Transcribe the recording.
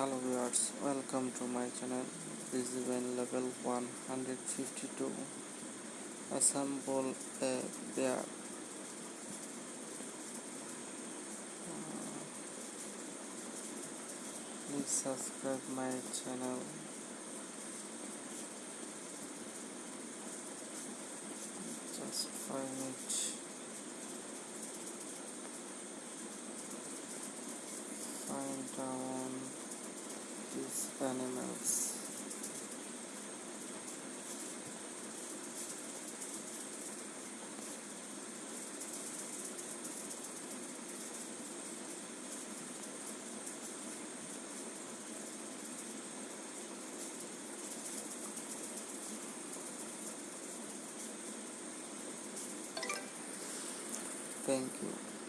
hello viewers welcome to my channel. This is when level 152 assemble a bear. Uh, please subscribe my channel. Just five minutes. Find down animals. Thank you.